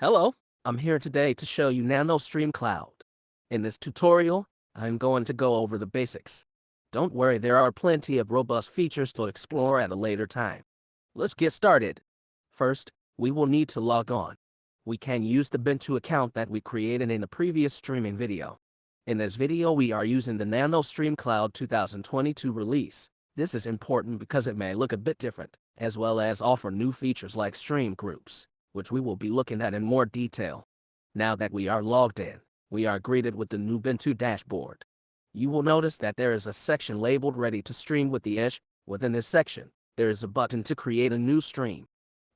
Hello, I'm here today to show you NanoStream Cloud. In this tutorial, I'm going to go over the basics. Don't worry, there are plenty of robust features to explore at a later time. Let's get started. First, we will need to log on. We can use the Bintu account that we created in the previous streaming video. In this video, we are using the NanoStream Cloud 2022 release. This is important because it may look a bit different, as well as offer new features like stream groups, which we will be looking at in more detail. Now that we are logged in, we are greeted with the new Bintu dashboard. You will notice that there is a section labeled Ready to Stream with the Edge. Within this section, there is a button to create a new stream.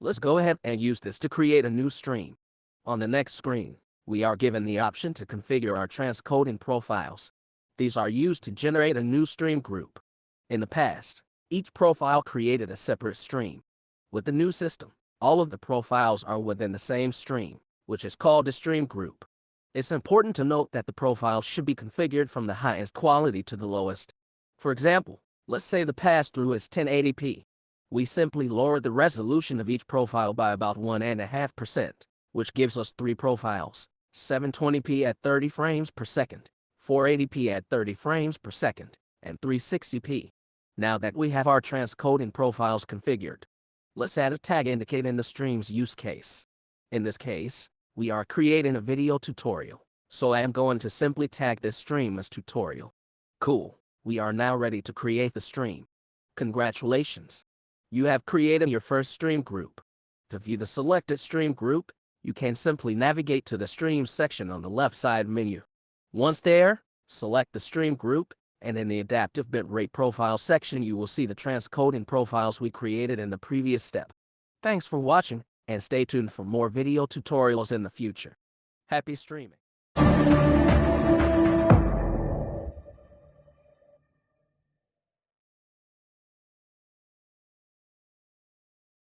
Let's go ahead and use this to create a new stream. On the next screen, we are given the option to configure our transcoding profiles. These are used to generate a new stream group. In the past, each profile created a separate stream. With the new system, all of the profiles are within the same stream, which is called a stream group. It's important to note that the profiles should be configured from the highest quality to the lowest. For example, let's say the pass-through is 1080p. We simply lower the resolution of each profile by about 1.5%, which gives us three profiles, 720p at 30 frames per second, 480p at 30 frames per second, and 360p. Now that we have our transcoding profiles configured, let's add a tag indicating the stream's use case. In this case, we are creating a video tutorial, so I am going to simply tag this stream as tutorial. Cool, we are now ready to create the stream. Congratulations! You have created your first stream group. To view the selected stream group, you can simply navigate to the Stream section on the left side menu. Once there, select the stream group and in the adaptive bitrate profile section you will see the transcoding profiles we created in the previous step. Thanks for watching, and stay tuned for more video tutorials in the future. Happy streaming!